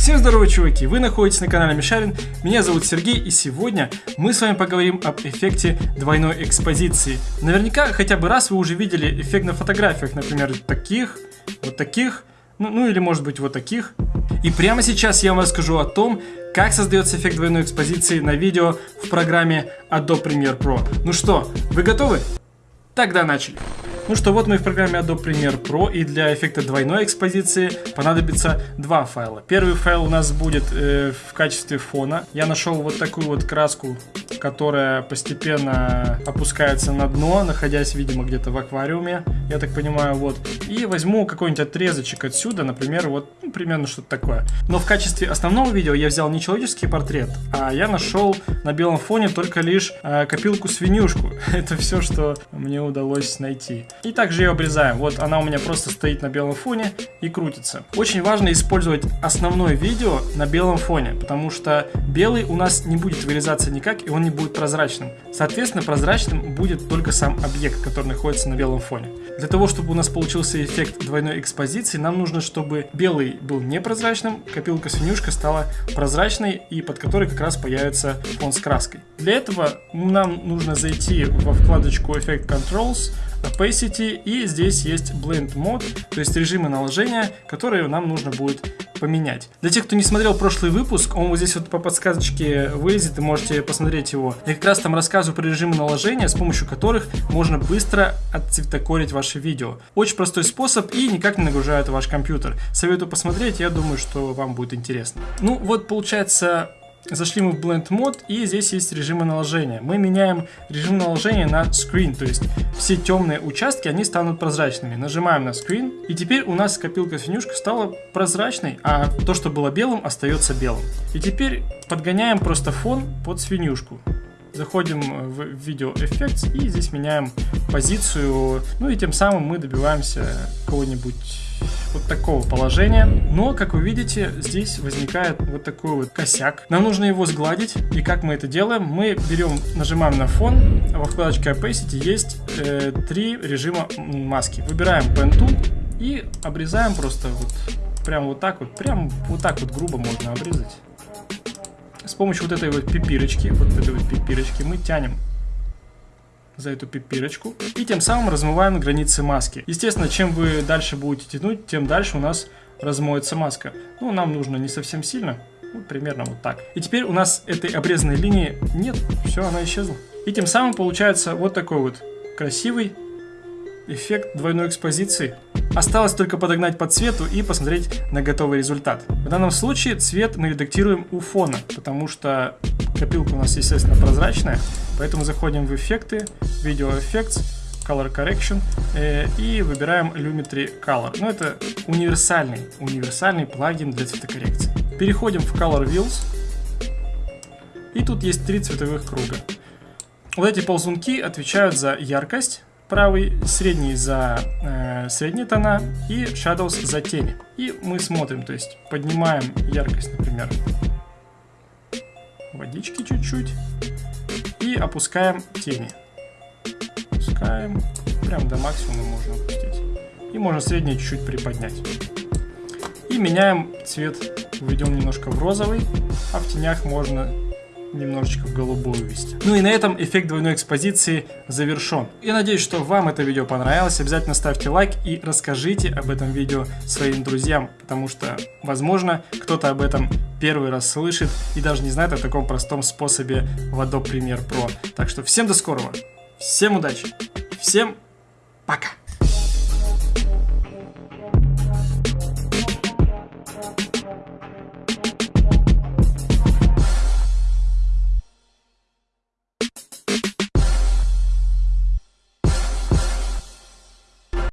Всем здорово, чуваки! Вы находитесь на канале Мишарин, меня зовут Сергей, и сегодня мы с вами поговорим об эффекте двойной экспозиции. Наверняка хотя бы раз вы уже видели эффект на фотографиях, например, таких, вот таких, ну, ну или может быть вот таких. И прямо сейчас я вам расскажу о том, как создается эффект двойной экспозиции на видео в программе Adobe Premiere Pro. Ну что, вы готовы? Тогда начали. Ну что, вот мы в программе Adobe Premiere Pro, и для эффекта двойной экспозиции понадобится два файла. Первый файл у нас будет э, в качестве фона. Я нашел вот такую вот краску, которая постепенно опускается на дно, находясь, видимо, где-то в аквариуме, я так понимаю, вот. И возьму какой-нибудь отрезочек отсюда, например, вот, ну, примерно что-то такое. Но в качестве основного видео я взял не человеческий портрет, а я нашел на белом фоне только лишь э, копилку-свинюшку. Это все, что мне удалось найти. И также ее обрезаем. Вот она у меня просто стоит на белом фоне и крутится. Очень важно использовать основное видео на белом фоне, потому что белый у нас не будет вырезаться никак, и он не будет прозрачным. Соответственно, прозрачным будет только сам объект, который находится на белом фоне. Для того, чтобы у нас получился эффект двойной экспозиции, нам нужно, чтобы белый был непрозрачным, копилка-свинюшка стала прозрачной, и под которой как раз появится фон с краской. Для этого нам нужно зайти во вкладочку Effect Controls, Opacity и здесь есть Blend Mode, то есть режимы наложения, которые нам нужно будет поменять. Для тех, кто не смотрел прошлый выпуск, он вот здесь вот по подсказочке вылезет, и можете посмотреть его. Я как раз там рассказываю про режимы наложения, с помощью которых можно быстро отцветокорить ваше видео. Очень простой способ и никак не нагружает ваш компьютер. Советую посмотреть, я думаю, что вам будет интересно. Ну вот получается Зашли мы в Blend Mode, и здесь есть режимы наложения. Мы меняем режим наложения на Screen, то есть все темные участки, они станут прозрачными. Нажимаем на Screen, и теперь у нас копилка-свинюшка стала прозрачной, а то, что было белым, остается белым. И теперь подгоняем просто фон под свинюшку. Заходим в видео Effects и здесь меняем позицию, ну и тем самым мы добиваемся какого-нибудь вот такого положения. Но, как вы видите, здесь возникает вот такой вот косяк. Нам нужно его сгладить. И как мы это делаем? Мы берем, нажимаем на фон. Во вкладочке Opacity есть э, три режима маски. Выбираем Pen Tool и обрезаем просто вот прям вот так вот. Прям вот так вот грубо можно обрезать. С помощью вот этой вот пипирочки, вот этой вот пипирочки мы тянем за эту пипирочку. И тем самым размываем границы маски. Естественно, чем вы дальше будете тянуть, тем дальше у нас размоется маска. Ну, нам нужно не совсем сильно, ну, примерно вот так. И теперь у нас этой обрезанной линии нет, все, она исчезла. И тем самым получается вот такой вот красивый эффект двойной экспозиции. Осталось только подогнать по цвету и посмотреть на готовый результат. В данном случае цвет мы редактируем у фона, потому что копилка у нас, естественно, прозрачная. Поэтому заходим в эффекты, Video Effects, Color Correction э, и выбираем Lumetri Color. Ну, это универсальный, универсальный плагин для цветокоррекции. Переходим в Color Wheels. И тут есть три цветовых круга. Вот эти ползунки отвечают за яркость, правый, средний за э, средние тона и shadows за тени. И мы смотрим, то есть поднимаем яркость, например, водички чуть-чуть и опускаем тени. Опускаем, прям до максимума можно опустить. И можно среднее чуть-чуть приподнять. И меняем цвет, введем немножко в розовый, а в тенях можно немножечко в голубую ввести. Ну и на этом эффект двойной экспозиции завершен. Я надеюсь, что вам это видео понравилось. Обязательно ставьте лайк и расскажите об этом видео своим друзьям, потому что, возможно, кто-то об этом первый раз слышит и даже не знает о таком простом способе в Adobe Premiere Pro. Так что всем до скорого, всем удачи, всем пока!